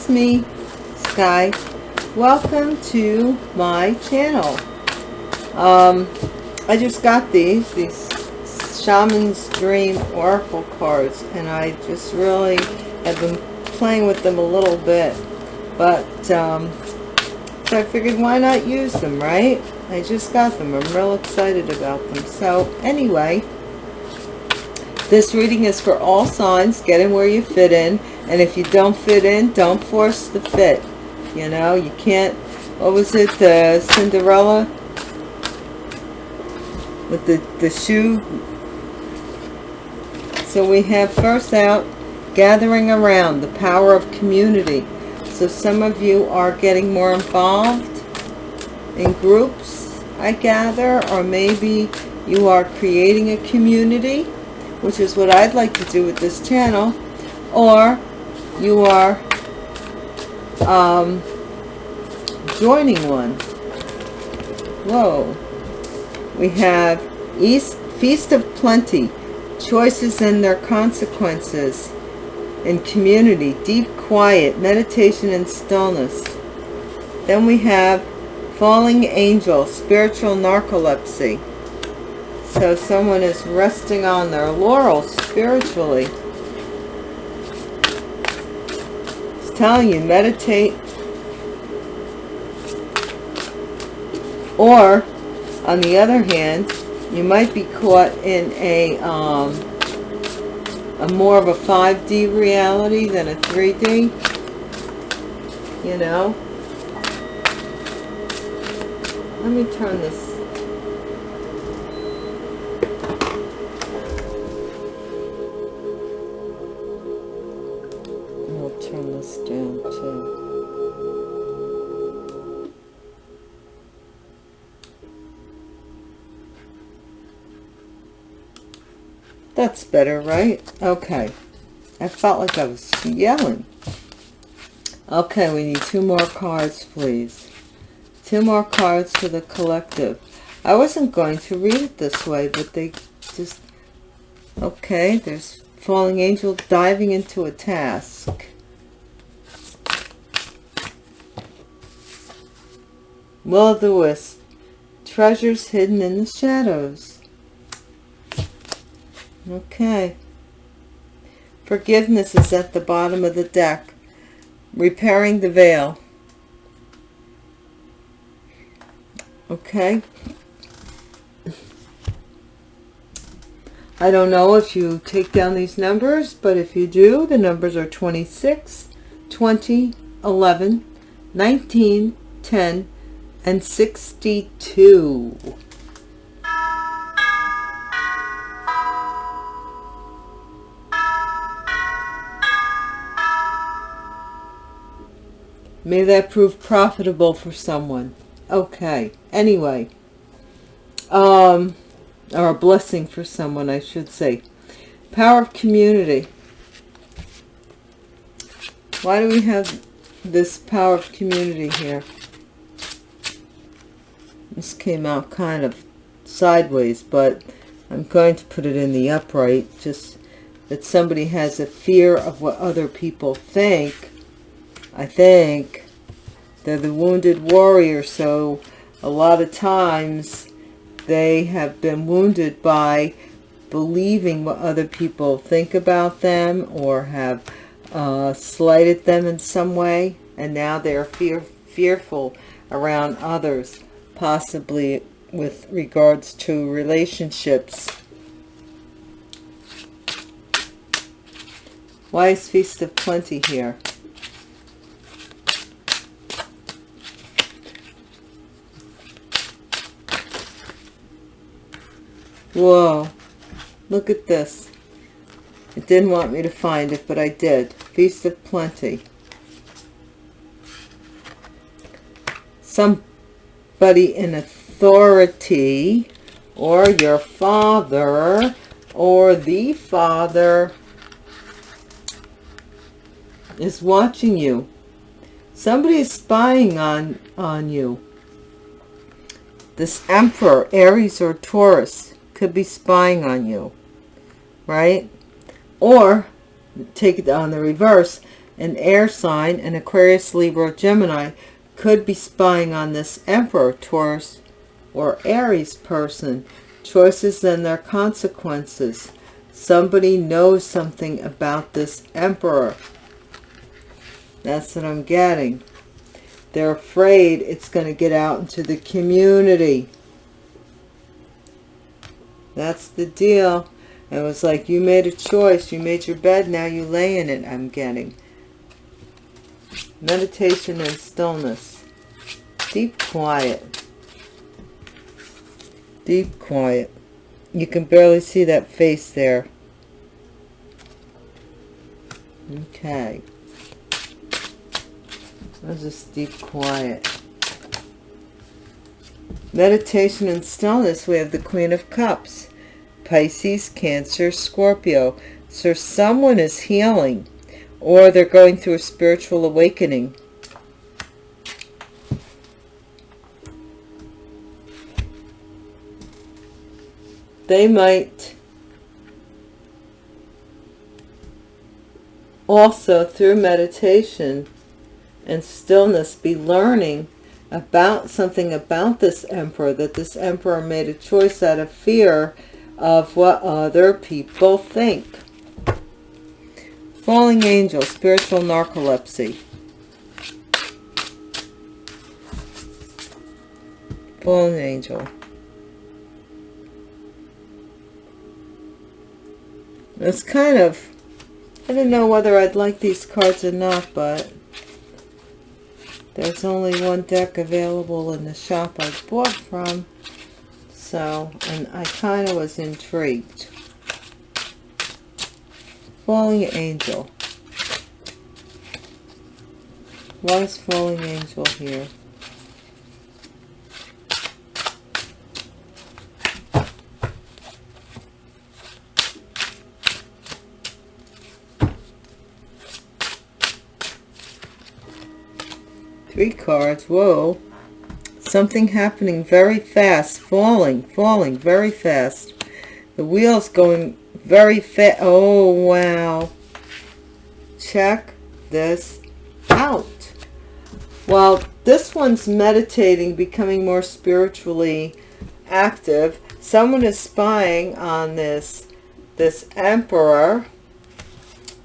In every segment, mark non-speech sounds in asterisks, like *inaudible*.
It's me, Sky. Welcome to my channel. Um, I just got these, these Shaman's Dream Oracle cards, and I just really have been playing with them a little bit. But, um, so I figured why not use them, right? I just got them. I'm real excited about them. So, anyway, this reading is for all signs. Get in where you fit in. And if you don't fit in, don't force the fit. You know, you can't, what was it, the Cinderella? With the, the shoe. So we have first out, gathering around, the power of community. So some of you are getting more involved in groups, I gather, or maybe you are creating a community, which is what I'd like to do with this channel, or you are um, joining one. Whoa. We have East Feast of Plenty, choices and their consequences in community, deep quiet, meditation and stillness. Then we have falling angel, spiritual narcolepsy. So someone is resting on their laurels spiritually. It's telling you, meditate. Or, on the other hand, you might be caught in a, um, a more of a 5D reality than a 3D. You know? Let me turn this That's better, right? Okay. I felt like I was yelling. Okay, we need two more cards, please. Two more cards for the collective. I wasn't going to read it this way, but they just... Okay, there's falling angel diving into a task. Will of the wisp. Treasures hidden in the shadows. Okay. Forgiveness is at the bottom of the deck. Repairing the veil. Okay. I don't know if you take down these numbers, but if you do, the numbers are 26, 20, 11, 19, 10, and 62. May that prove profitable for someone. Okay. Anyway. Um, or a blessing for someone, I should say. Power of community. Why do we have this power of community here? This came out kind of sideways, but I'm going to put it in the upright. Just that somebody has a fear of what other people think I think they're the wounded warrior so a lot of times they have been wounded by believing what other people think about them or have uh, slighted them in some way and now they're fear fearful around others possibly with regards to relationships why is feast of plenty here Whoa. Look at this. It didn't want me to find it, but I did. Feast of Plenty. Somebody in authority or your father or the father is watching you. Somebody is spying on, on you. This emperor, Aries or Taurus, could be spying on you, right? Or take it on the reverse, an air sign, an Aquarius, Libra, Gemini, could be spying on this Emperor, Taurus, or Aries person. Choices and their consequences. Somebody knows something about this Emperor. That's what I'm getting. They're afraid it's going to get out into the community. That's the deal. It was like you made a choice. You made your bed. Now you lay in it. I'm getting. Meditation and stillness. Deep quiet. Deep quiet. You can barely see that face there. Okay. There's just deep quiet. Meditation and stillness, we have the Queen of Cups. Pisces, Cancer, Scorpio. So someone is healing or they're going through a spiritual awakening. They might also through meditation and stillness be learning about something about this emperor, that this emperor made a choice out of fear of what other people think. Falling angel, spiritual narcolepsy. Fallen angel. It's kind of, I don't know whether I'd like these cards or not, but there's only one deck available in the shop I bought from. So, and I kind of was intrigued. Falling Angel. Why is Falling Angel here? Three cards. Whoa. Something happening very fast. Falling, falling very fast. The wheel's going very fast. Oh, wow. Check this out. Well, this one's meditating, becoming more spiritually active. Someone is spying on this, this emperor,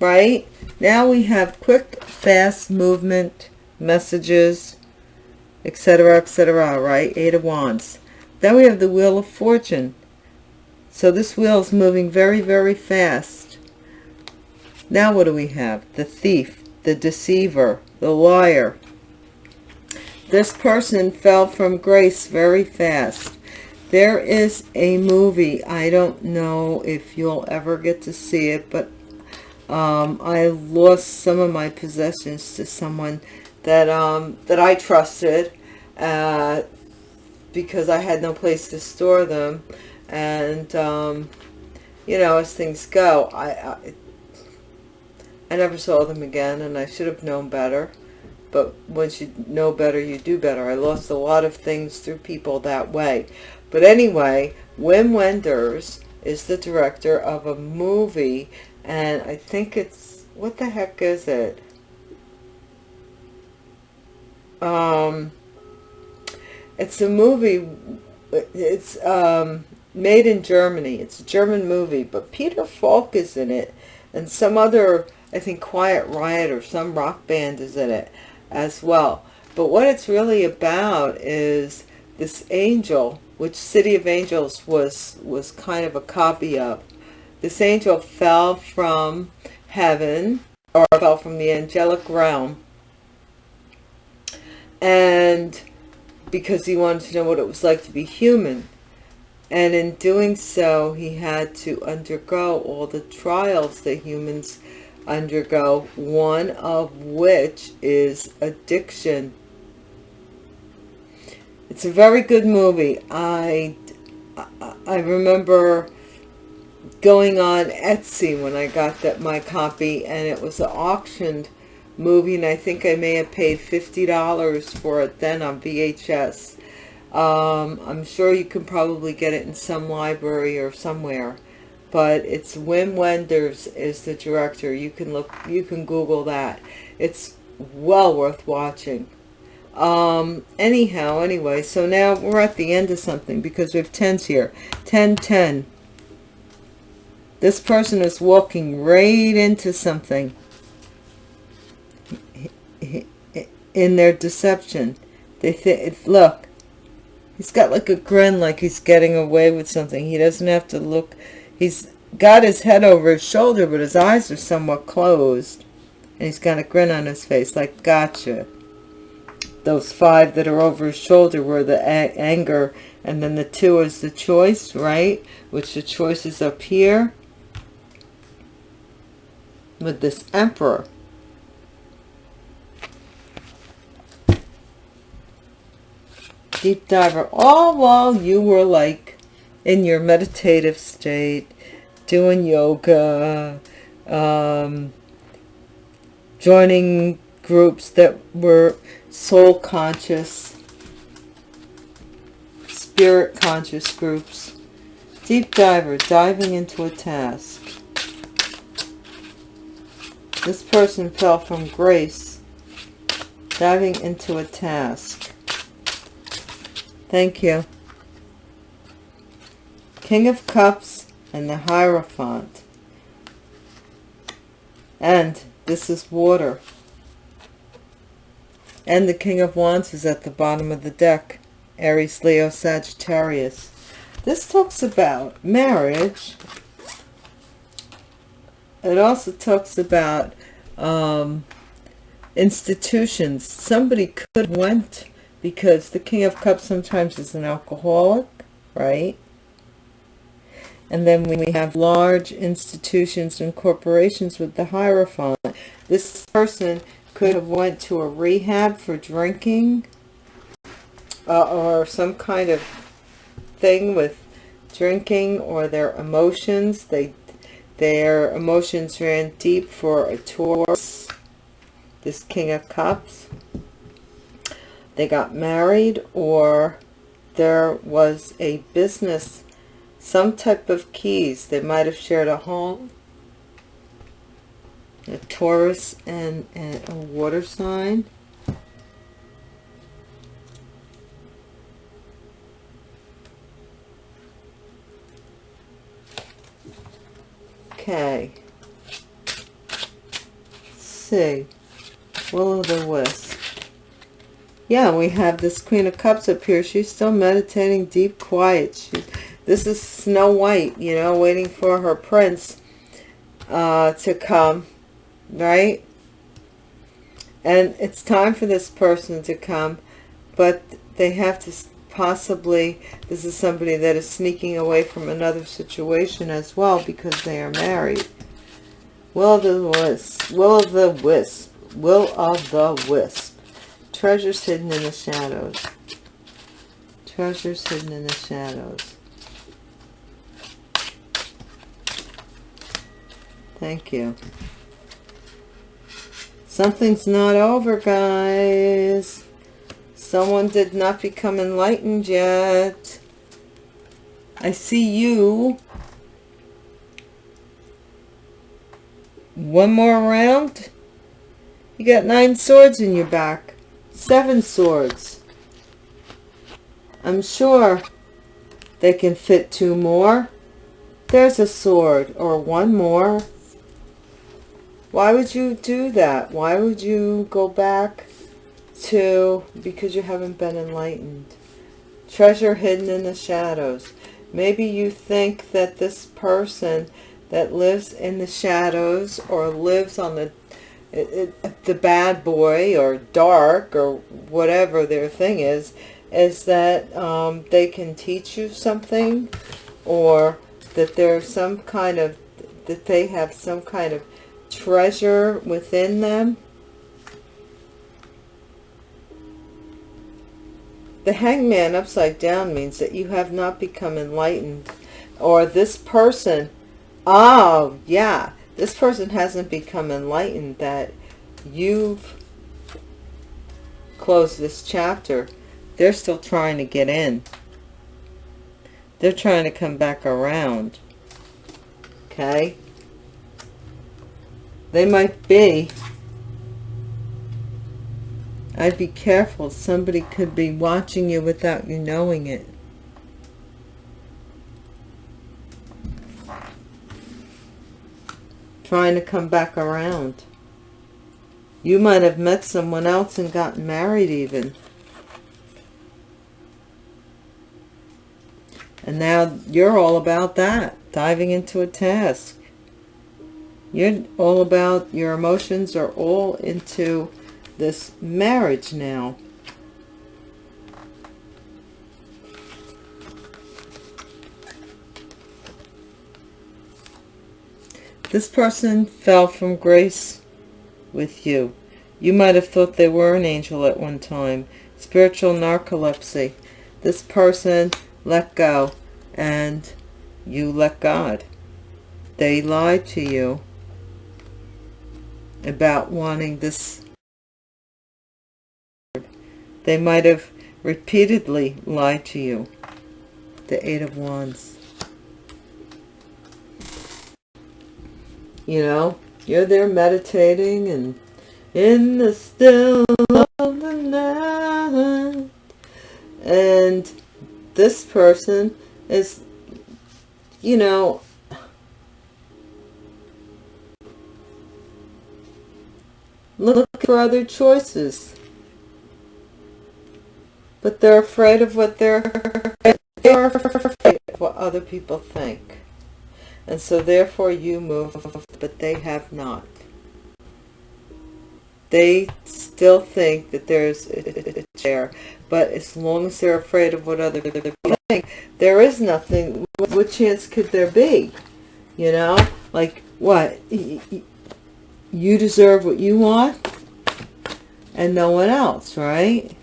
right? Now we have quick, fast movement messages, etc., etc., right? Eight of Wands. Then we have the Wheel of Fortune. So this wheel is moving very, very fast. Now what do we have? The thief, the deceiver, the liar. This person fell from grace very fast. There is a movie. I don't know if you'll ever get to see it, but um, I lost some of my possessions to someone that um, that I trusted uh, because I had no place to store them. And, um, you know, as things go, I, I, I never saw them again and I should have known better. But once you know better, you do better. I lost a lot of things through people that way. But anyway, Wim Wenders is the director of a movie and I think it's, what the heck is it? Um, it's a movie, it's um, made in Germany. It's a German movie, but Peter Falk is in it. And some other, I think Quiet Riot or some rock band is in it as well. But what it's really about is this angel, which City of Angels was, was kind of a copy of. This angel fell from heaven, or fell from the angelic realm, and because he wanted to know what it was like to be human. And in doing so, he had to undergo all the trials that humans undergo, one of which is addiction. It's a very good movie. I, I remember going on Etsy when I got that my copy and it was auctioned movie, and I think I may have paid $50 for it then on VHS. Um, I'm sure you can probably get it in some library or somewhere. but it's Wim Wenders is the director. You can look, you can Google that. It's well worth watching. Um, anyhow, anyway, so now we're at the end of something because we have tens here. 10, 10. This person is walking right into something in their deception. They think, look, he's got like a grin like he's getting away with something. He doesn't have to look, he's got his head over his shoulder, but his eyes are somewhat closed. And he's got a grin on his face like, gotcha. Those five that are over his shoulder were the anger, and then the two is the choice, right? Which the choice is up here with this emperor. Deep diver, all while you were like in your meditative state, doing yoga, um, joining groups that were soul conscious, spirit conscious groups. Deep diver, diving into a task. This person fell from grace, diving into a task. Thank you. King of Cups and the Hierophant. And this is water. And the King of Wands is at the bottom of the deck. Aries, Leo, Sagittarius. This talks about marriage it also talks about um, institutions. Somebody could went because the King of Cups sometimes is an alcoholic, right? And then when we have large institutions and corporations with the Hierophant. This person could have went to a rehab for drinking uh, or some kind of thing with drinking or their emotions. They their emotions ran deep for a Taurus, this King of Cups. They got married or there was a business, some type of keys. They might have shared a home. A Taurus and, and a water sign. Okay. Let's see. Will-o'-the-wisp. Yeah, we have this Queen of Cups up here. She's still meditating deep quiet. This is Snow White, you know, waiting for her prince uh, to come, right? And it's time for this person to come, but they have to possibly this is somebody that is sneaking away from another situation as well because they are married. Will of the wisp, will of the wisp, will of the wisp. Treasures hidden in the shadows. Treasures hidden in the shadows. Thank you. Something's not over, guys. Someone did not become enlightened yet. I see you. One more round. You got nine swords in your back. Seven swords. I'm sure they can fit two more. There's a sword or one more. Why would you do that? Why would you go back to because you haven't been enlightened. Treasure hidden in the shadows. Maybe you think that this person that lives in the shadows or lives on the it, it, the bad boy or dark or whatever their thing is, is that um, they can teach you something or that there's some kind of, that they have some kind of treasure within them The hangman upside down means that you have not become enlightened. Or this person, oh, yeah, this person hasn't become enlightened that you've closed this chapter. They're still trying to get in. They're trying to come back around. okay? They might be. I'd be careful. Somebody could be watching you without you knowing it. Trying to come back around. You might have met someone else and gotten married even. And now you're all about that, diving into a task. You're all about, your emotions are all into this marriage now. This person fell from grace with you. You might have thought they were an angel at one time. Spiritual narcolepsy. This person let go and you let God. They lied to you about wanting this. They might have repeatedly lied to you. The Eight of Wands. You know, you're there meditating and in the still of the night. And this person is, you know, look for other choices. But they're afraid of what they're, they're afraid of what other people think. And so therefore you move, but they have not. They still think that there's a chair, but as long as they're afraid of what other people think, there is nothing. What chance could there be? You know, like what? You deserve what you want and no one else, right?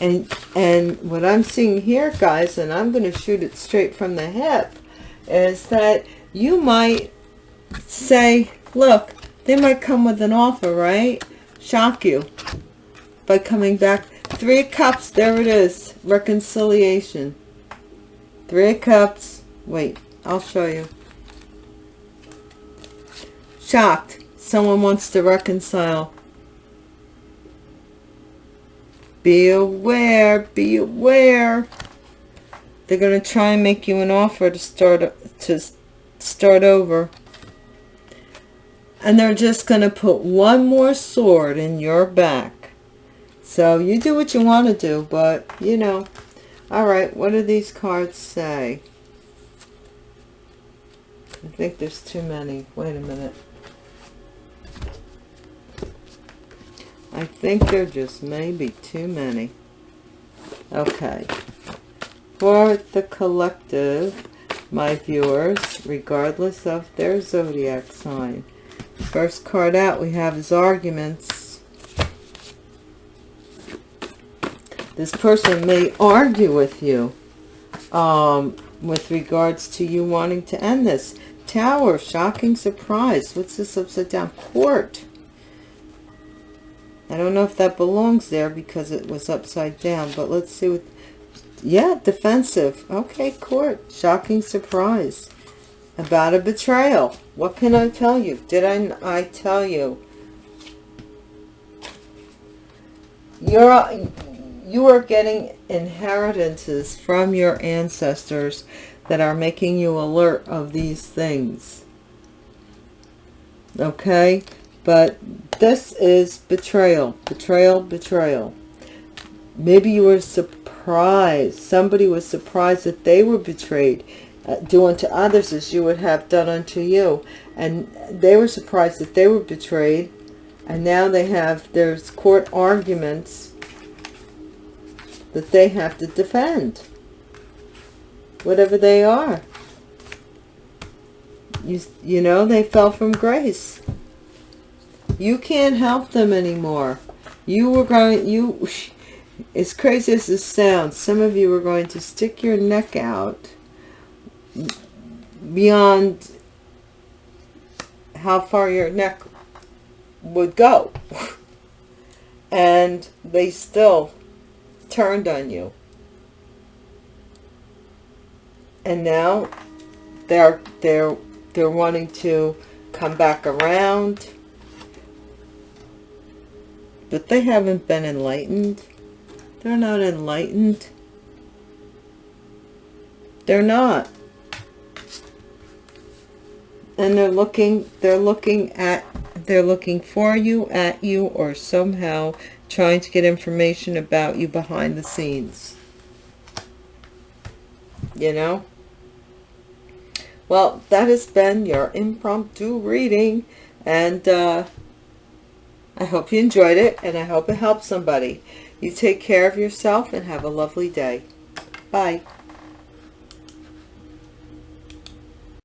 And, and what I'm seeing here, guys, and I'm going to shoot it straight from the hip, is that you might say, look, they might come with an offer, right? Shock you by coming back. Three cups, there it is. Reconciliation. Three cups. Wait, I'll show you. Shocked. Someone wants to reconcile. Be aware, be aware. They're going to try and make you an offer to start to start over. And they're just going to put one more sword in your back. So you do what you want to do, but you know. All right, what do these cards say? I think there's too many. Wait a minute. I think there just may be too many. Okay. For the collective, my viewers, regardless of their zodiac sign. First card out we have is arguments. This person may argue with you um, with regards to you wanting to end this. Tower, shocking surprise. What's this upside down? Court. I don't know if that belongs there because it was upside down, but let's see what yeah, defensive. Okay, court. Shocking surprise. About a betrayal. What can I tell you? Did I, I tell you? You're, you are getting inheritances from your ancestors that are making you alert of these things. Okay? But this is betrayal. Betrayal, betrayal. Maybe you were surprised surprised. Somebody was surprised that they were betrayed. Uh, do unto others as you would have done unto you. And they were surprised that they were betrayed. And now they have, there's court arguments that they have to defend. Whatever they are. You, you know, they fell from grace. You can't help them anymore. You were going, you, *laughs* as crazy as this sounds, some of you are going to stick your neck out beyond how far your neck would go. *laughs* and they still turned on you. And now they're they're they're wanting to come back around. But they haven't been enlightened. They're not enlightened. They're not. And they're looking, they're looking at, they're looking for you, at you, or somehow trying to get information about you behind the scenes. You know? Well, that has been your impromptu reading. And uh, I hope you enjoyed it. And I hope it helped somebody. You take care of yourself and have a lovely day. Bye.